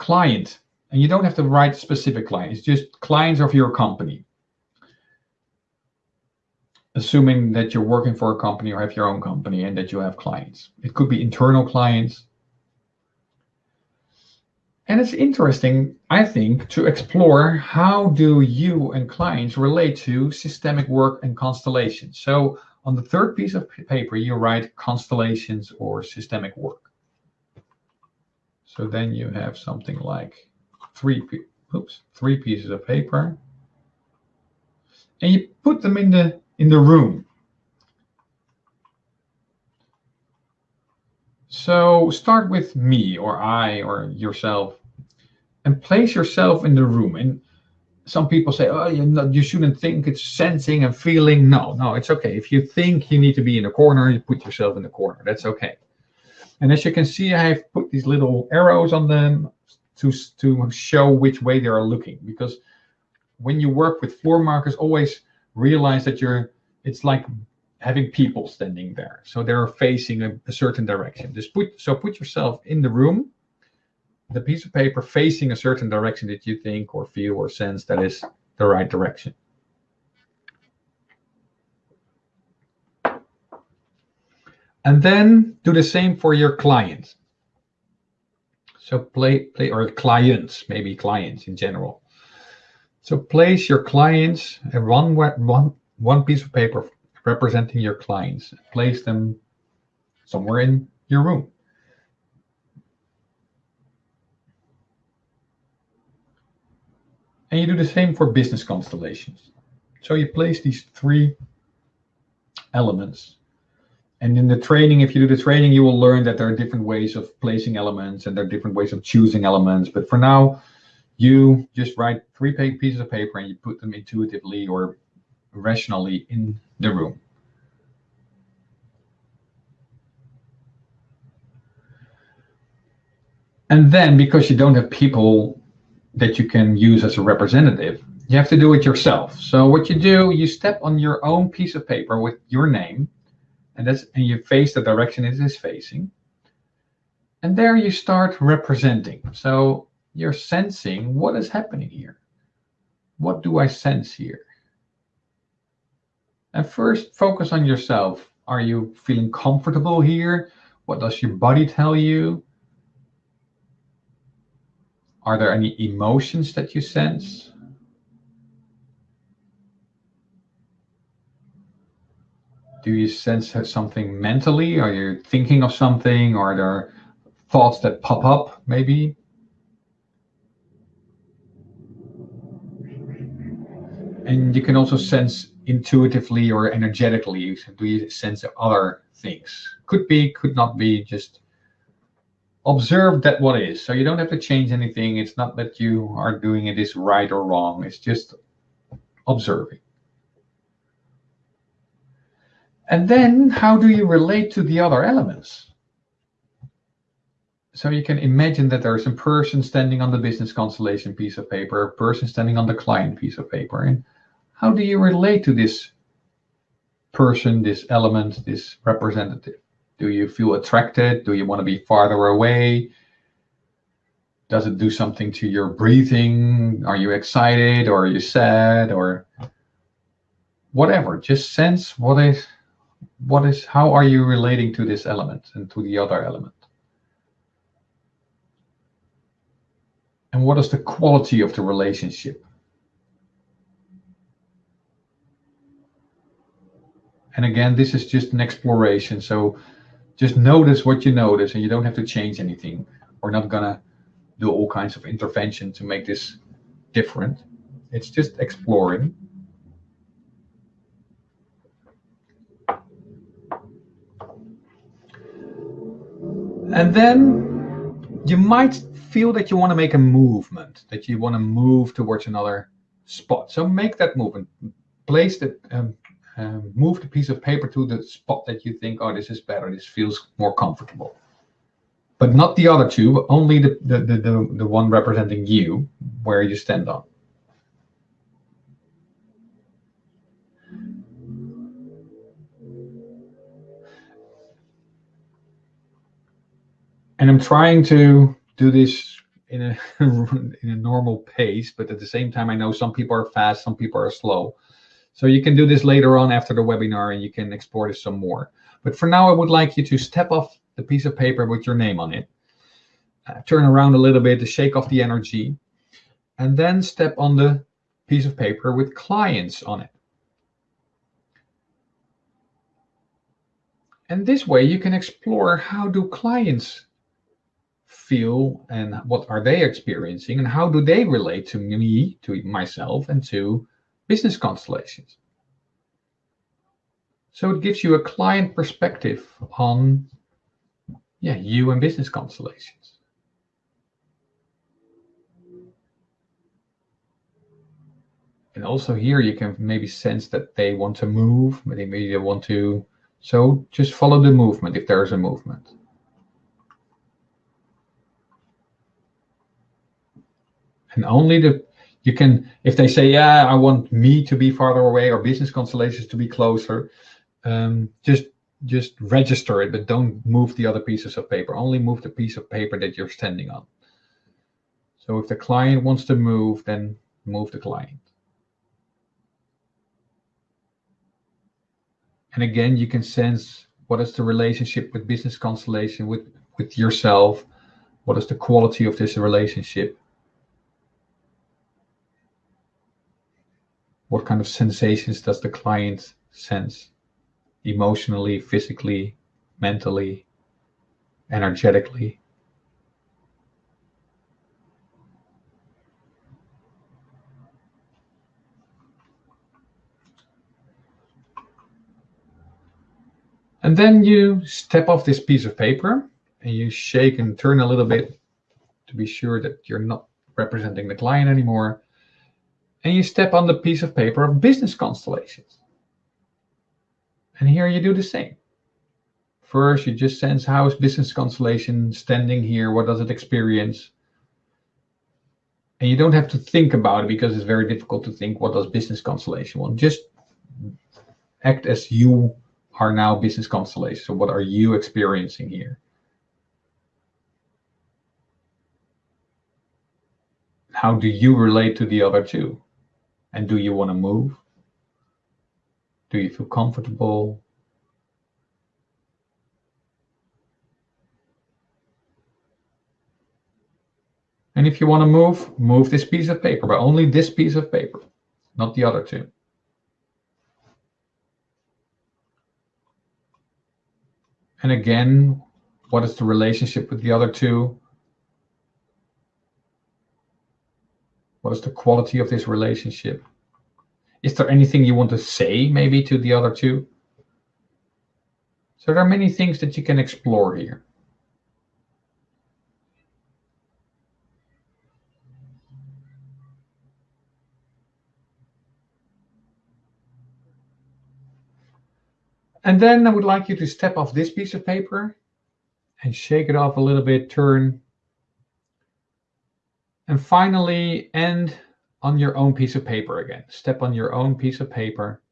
client. And you don't have to write specific client. It's just clients of your company assuming that you're working for a company or have your own company and that you have clients. It could be internal clients. And it's interesting, I think, to explore how do you and clients relate to systemic work and constellations. So on the third piece of paper, you write constellations or systemic work. So then you have something like three, oops, three pieces of paper. And you put them in the in the room. So start with me or I or yourself and place yourself in the room. And some people say, oh, you, you shouldn't think it's sensing and feeling. No, no, it's okay. If you think you need to be in a corner, you put yourself in the corner. That's okay. And as you can see, I have put these little arrows on them to, to show which way they are looking. Because when you work with floor markers, always realize that you're it's like having people standing there. So they're facing a, a, certain direction. Just put so put yourself in the room the piece of paper facing a certain direction that you think or feel or sense that is the right direction and then do the same for your client so play play or clients maybe clients in general so place your clients and one one one piece of paper representing your clients. Place them somewhere in your room. And you do the same for business constellations. So you place these three elements. And in the training, if you do the training, you will learn that there are different ways of placing elements and there are different ways of choosing elements. But for now, you just write three pieces of paper and you put them intuitively or rationally in the room. And then because you don't have people that you can use as a representative, you have to do it yourself. So what you do, you step on your own piece of paper with your name, and that's and you face the direction it is facing. And there you start representing. So you're sensing what is happening here. What do I sense here? And first, focus on yourself. Are you feeling comfortable here? What does your body tell you? Are there any emotions that you sense? Do you sense something mentally? Are you thinking of something? Are there thoughts that pop up, maybe? And you can also sense intuitively or energetically? Do you sense other things? Could be, could not be, just observe that what is. So you don't have to change anything. It's not that you are doing it is right or wrong. It's just observing. And then how do you relate to the other elements? So you can imagine that there's a person standing on the business constellation piece of paper, a person standing on the client piece of paper. And how do you relate to this person, this element, this representative? Do you feel attracted? Do you want to be farther away? Does it do something to your breathing? Are you excited or are you sad or whatever? Just sense what is, what is, how are you relating to this element and to the other element? And what is the quality of the relationship? And again, this is just an exploration. So just notice what you notice and you don't have to change anything. We're not going to do all kinds of intervention to make this different. It's just exploring. And then you might feel that you want to make a movement, that you want to move towards another spot. So make that movement. Place the um, um, move the piece of paper to the spot that you think, oh, this is better, this feels more comfortable. But not the other two, only the, the, the, the, the one representing you, where you stand on. And I'm trying to do this in a in a normal pace, but at the same time, I know some people are fast, some people are slow. So you can do this later on after the webinar and you can explore this some more. But for now, I would like you to step off the piece of paper with your name on it, uh, turn around a little bit to shake off the energy, and then step on the piece of paper with clients on it. And this way you can explore how do clients feel and what are they experiencing and how do they relate to me, to myself, and to business constellations. So it gives you a client perspective on yeah, you and business constellations. And also here you can maybe sense that they want to move, maybe they want to, so just follow the movement if there is a movement. And only the you can if they say yeah i want me to be farther away or business constellations to be closer um, just just register it but don't move the other pieces of paper. Only move the piece of paper that you're standing on. So if the client wants to move then move the client. And again you can sense what is the relationship with business constellation with with yourself. What is the quality of this relationship what kind of sensations does the client sense emotionally, physically, mentally, energetically? And then you step off this piece of paper and you shake and turn a little bit to be sure that you're not representing the client anymore and you step on the piece of paper of business constellations. And here you do the same. First, you just sense how is business constellation standing here? What does it experience? And you don't have to think about it because it's very difficult to think what does business constellation want. Just act as you are now business constellation. So what are you experiencing here? How do you relate to the other two? And do you want to move? Do you feel comfortable? And if you want to move, move this piece of paper, but only this piece of paper, not the other two. And again, what is the relationship with the other two? What is the quality of this relationship? Is there anything you want to say maybe to the other two? So there are many things that you can explore here. And then I would like you to step off this piece of paper and shake it off a little bit, turn and finally, end on your own piece of paper again. Step on your own piece of paper,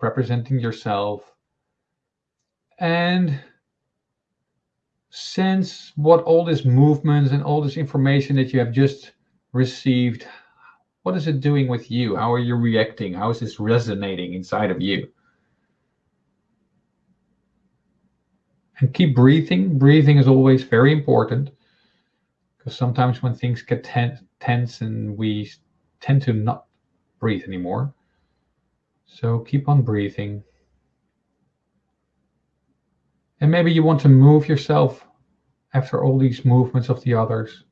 representing yourself, and sense what all this movement and all this information that you have just received, what is it doing with you? How are you reacting? How is this resonating inside of you? And keep breathing. Breathing is always very important sometimes when things get ten tense and we tend to not breathe anymore. So keep on breathing. And maybe you want to move yourself after all these movements of the others.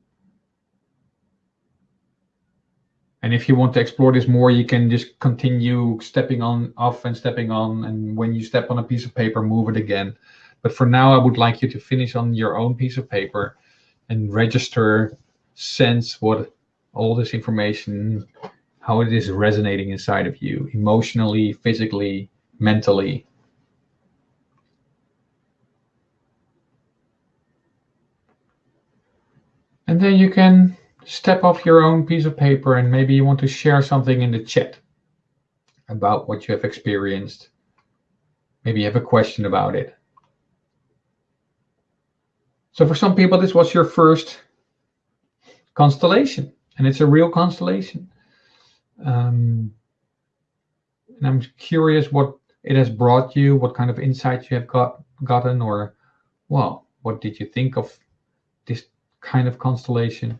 And if you want to explore this more, you can just continue stepping on off and stepping on. And when you step on a piece of paper, move it again. But for now, I would like you to finish on your own piece of paper and register, sense what all this information how it is resonating inside of you, emotionally, physically, mentally. And then you can step off your own piece of paper and maybe you want to share something in the chat about what you have experienced. Maybe you have a question about it. So for some people, this was your first constellation, and it's a real constellation. Um, and I'm curious what it has brought you, what kind of insights you have got gotten, or well, what did you think of this kind of constellation?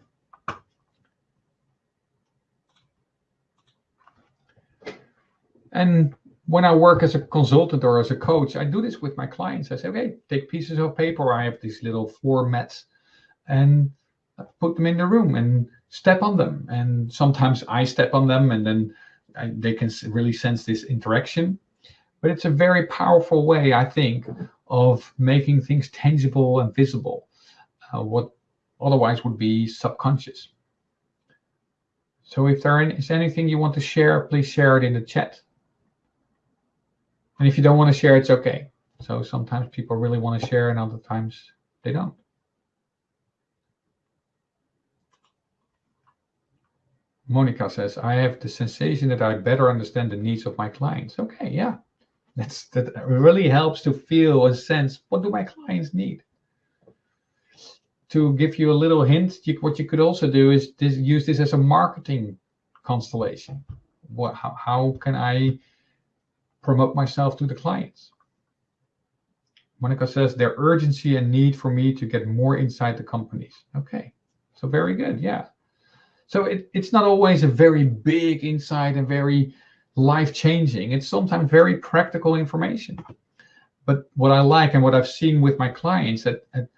And when I work as a consultant or as a coach, I do this with my clients. I say, okay, take pieces of paper. I have these little floor mats and put them in the room and step on them. And sometimes I step on them and then I, they can really sense this interaction. But it's a very powerful way, I think, of making things tangible and visible, uh, what otherwise would be subconscious. So if there is anything you want to share, please share it in the chat. And if you don't want to share, it's okay. So sometimes people really want to share and other times they don't. Monica says, I have the sensation that I better understand the needs of my clients. Okay, yeah. That's that really helps to feel a sense, what do my clients need? To give you a little hint, you, what you could also do is this, use this as a marketing constellation. What, how, how can I promote myself to the clients. Monica says their urgency and need for me to get more inside the companies. Okay, so very good, yeah. So it, it's not always a very big insight and very life-changing. It's sometimes very practical information. But what I like and what I've seen with my clients that, that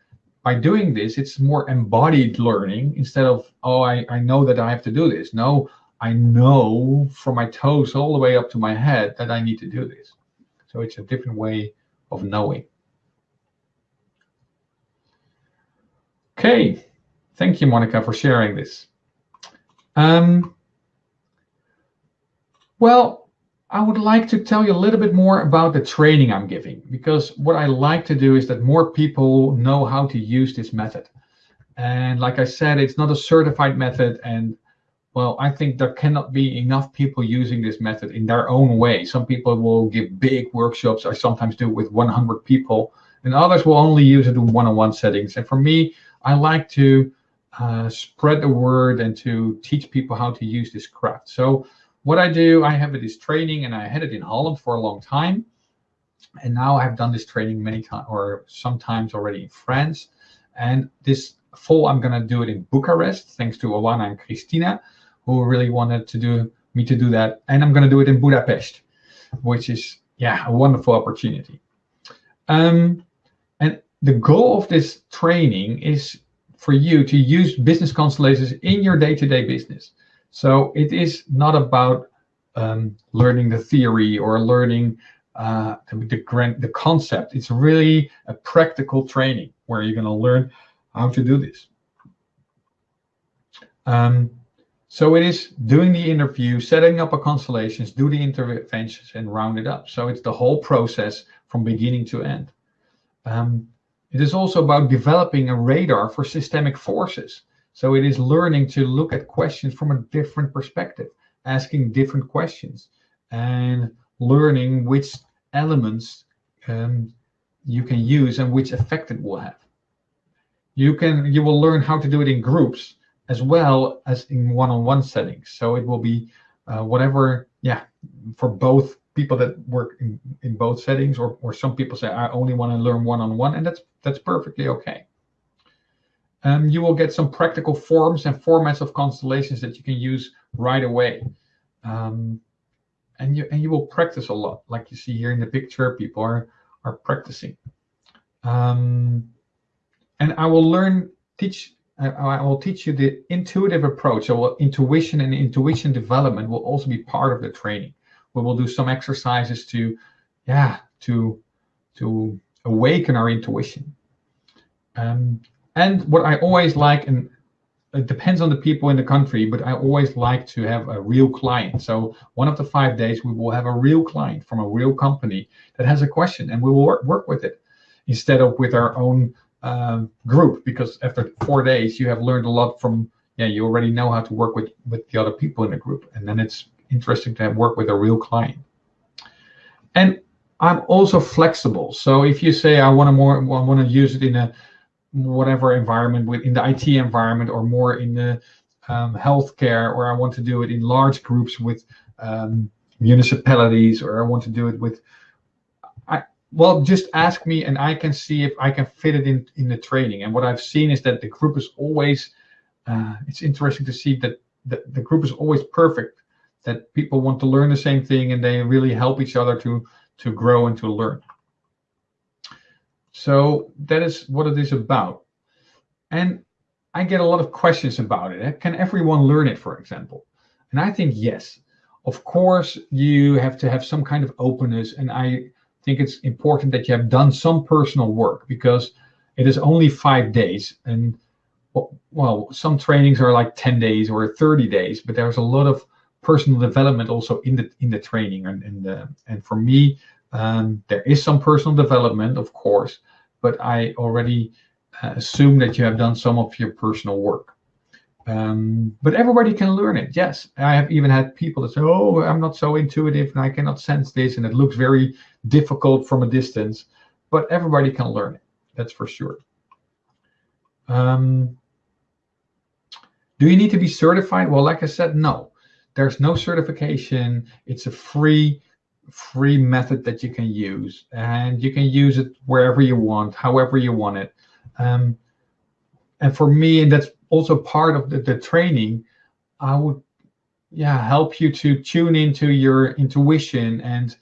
by doing this, it's more embodied learning instead of, oh, I, I know that I have to do this. No, I know from my toes all the way up to my head that I need to do this. So it's a different way of knowing. Okay, thank you, Monica, for sharing this. Um, well, I would like to tell you a little bit more about the training I'm giving, because what I like to do is that more people know how to use this method. And like I said, it's not a certified method, and well, I think there cannot be enough people using this method in their own way. Some people will give big workshops. I sometimes do it with 100 people, and others will only use it in one-on-one settings. And for me, I like to uh, spread the word and to teach people how to use this craft. So what I do, I have this training, and I had it in Holland for a long time. And now I've done this training many times, or sometimes already in France. And this fall, I'm going to do it in Bucharest, thanks to Oana and Christina who really wanted to do me to do that. And I'm going to do it in Budapest, which is, yeah, a wonderful opportunity. Um, and the goal of this training is for you to use business constellations in your day-to-day -day business. So it is not about um, learning the theory or learning uh, the, the, the concept. It's really a practical training where you're going to learn how to do this. Um, so it is doing the interview, setting up a constellations, do the interventions, and round it up. So it's the whole process from beginning to end. Um, it is also about developing a radar for systemic forces. So it is learning to look at questions from a different perspective, asking different questions, and learning which elements um, you can use and which effect it will have. You can you will learn how to do it in groups as well as in one-on-one -on -one settings. So it will be uh, whatever, yeah, for both people that work in, in both settings, or, or some people say, I only want to learn one-on-one, -on -one, and that's that's perfectly okay. Um, you will get some practical forms and formats of constellations that you can use right away. Um, and you and you will practice a lot. Like you see here in the picture, people are, are practicing. Um, and I will learn, teach I will teach you the intuitive approach. So intuition and intuition development will also be part of the training. We will do some exercises to, yeah, to to awaken our intuition. Um, and what I always like, and it depends on the people in the country, but I always like to have a real client. So one of the five days we will have a real client from a real company that has a question and we will work, work with it instead of with our own um, group because after four days you have learned a lot from, yeah, you already know how to work with, with the other people in the group. And then it's interesting to work with a real client. And I'm also flexible. So if you say I want to more, I want to use it in a whatever environment within the IT environment or more in the um, healthcare, or I want to do it in large groups with um, municipalities, or I want to do it with, well, just ask me and I can see if I can fit it in in the training. And what I've seen is that the group is always, uh, it's interesting to see that the, the group is always perfect, that people want to learn the same thing and they really help each other to to grow and to learn. So that is what it is about. And I get a lot of questions about it. Can everyone learn it, for example? And I think yes. Of course, you have to have some kind of openness. And I think it's important that you have done some personal work because it is only five days. And well, some trainings are like 10 days or 30 days, but there's a lot of personal development also in the in the training and and the, and for me um, there is some personal development, of course, but I already uh, assume that you have done some of your personal work. Um, but everybody can learn it. Yes, I have even had people that say, "Oh, I'm not so intuitive and I cannot sense this, and it looks very difficult from a distance." But everybody can learn it. That's for sure. Um, do you need to be certified? Well, like I said, no. There's no certification. It's a free free method that you can use and you can use it wherever you want however you want it um, and for me and that's also part of the, the training i would yeah help you to tune into your intuition and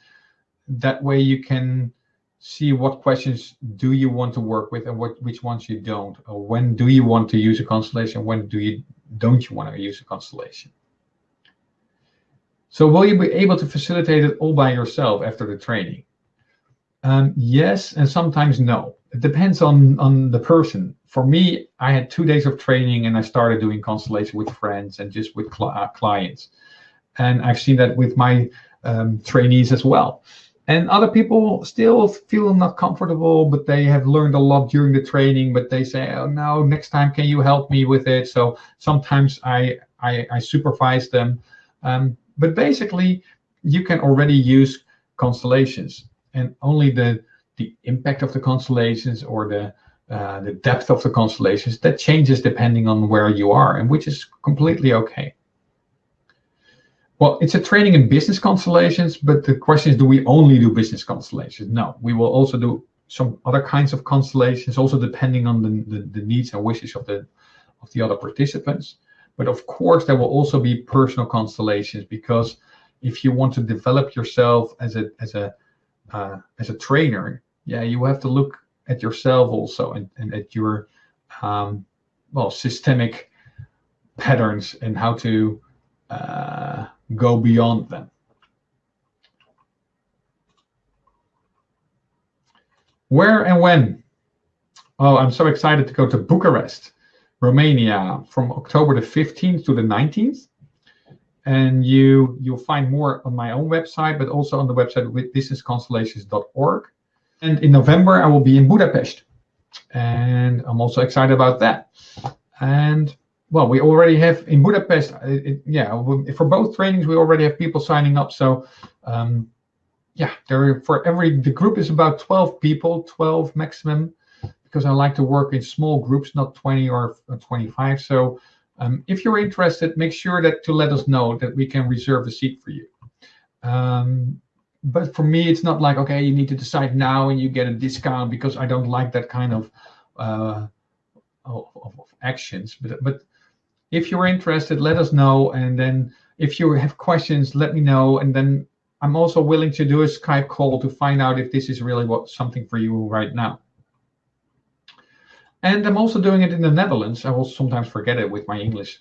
that way you can see what questions do you want to work with and what which ones you don't or when do you want to use a constellation when do you don't you want to use a constellation so will you be able to facilitate it all by yourself after the training? Um, yes, and sometimes no. It depends on, on the person. For me, I had two days of training and I started doing constellation with friends and just with cl uh, clients. And I've seen that with my um, trainees as well. And other people still feel not comfortable, but they have learned a lot during the training, but they say, oh no, next time can you help me with it? So sometimes I, I, I supervise them. Um, but basically, you can already use constellations and only the, the impact of the constellations or the, uh, the depth of the constellations, that changes depending on where you are and which is completely okay. Well, it's a training in business constellations, but the question is, do we only do business constellations? No, we will also do some other kinds of constellations, also depending on the, the, the needs and wishes of the of the other participants. But of course, there will also be personal constellations because if you want to develop yourself as a as a uh, as a trainer, yeah, you have to look at yourself also and, and at your um, well systemic patterns and how to uh, go beyond them. Where and when? Oh, I'm so excited to go to Bucharest. Romania from October the 15th to the 19th. And you, you'll find more on my own website, but also on the website with businessconstellations.org. And in November, I will be in Budapest. And I'm also excited about that. And well, we already have in Budapest, uh, it, yeah, for both trainings, we already have people signing up. So um, yeah, there for every, the group is about 12 people, 12 maximum because I like to work in small groups, not 20 or 25. So um, if you're interested, make sure that to let us know that we can reserve a seat for you. Um, but for me, it's not like, okay, you need to decide now and you get a discount because I don't like that kind of, uh, of, of, actions. But, but if you're interested, let us know. And then if you have questions, let me know. And then I'm also willing to do a Skype call to find out if this is really what something for you right now. And I'm also doing it in the Netherlands. I will sometimes forget it with my English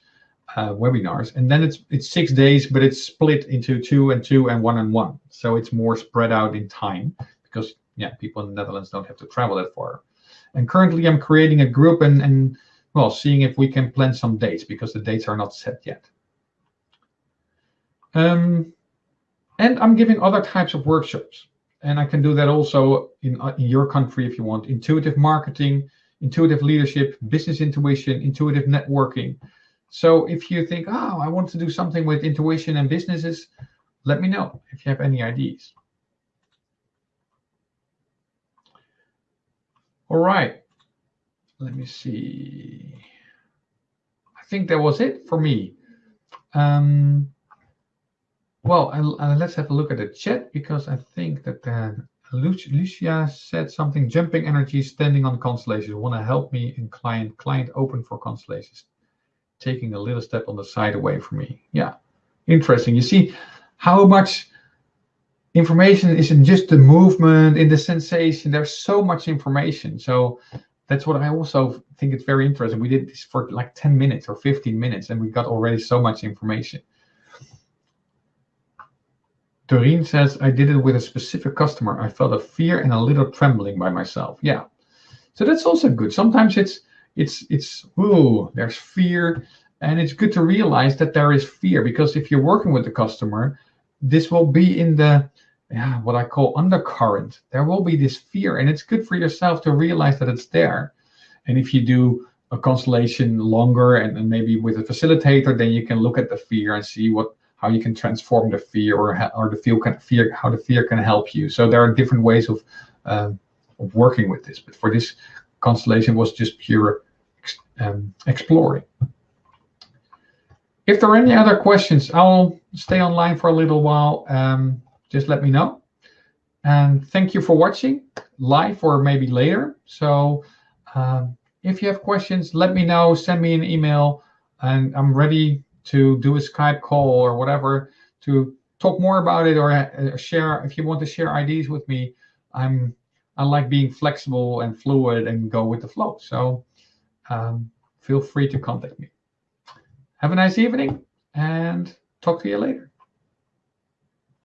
uh, webinars. And then it's it's six days, but it's split into two and two and one and one. So it's more spread out in time because yeah, people in the Netherlands don't have to travel that far. And currently I'm creating a group and, and well, seeing if we can plan some dates because the dates are not set yet. Um, and I'm giving other types of workshops. And I can do that also in, uh, in your country if you want. Intuitive marketing, intuitive leadership, business intuition, intuitive networking. So if you think, oh, I want to do something with intuition and businesses, let me know if you have any ideas. All right. Let me see. I think that was it for me. Um, well, uh, let's have a look at the chat because I think that uh, Lucia said something. Jumping energy, standing on constellations. Want to help me in client client open for constellations. Taking a little step on the side away from me. Yeah, interesting. You see how much information isn't just the movement in the sensation. There's so much information. So that's what I also think it's very interesting. We did this for like 10 minutes or 15 minutes, and we got already so much information. Doreen says, I did it with a specific customer. I felt a fear and a little trembling by myself. Yeah. So that's also good. Sometimes it's, it's, it's, ooh, there's fear. And it's good to realize that there is fear because if you're working with the customer, this will be in the, yeah, what I call undercurrent. There will be this fear and it's good for yourself to realize that it's there. And if you do a constellation longer and, and maybe with a facilitator, then you can look at the fear and see what how you can transform the fear or or the feel can fear how the fear can help you. So there are different ways of uh, of working with this. But for this constellation was just pure um, exploring. If there are any other questions, I'll stay online for a little while. Um, just let me know. And thank you for watching live or maybe later. So um, if you have questions, let me know, send me an email, and I'm ready to do a Skype call or whatever to talk more about it or uh, share if you want to share ideas with me i'm i like being flexible and fluid and go with the flow so um, feel free to contact me. Have a nice evening and talk to you later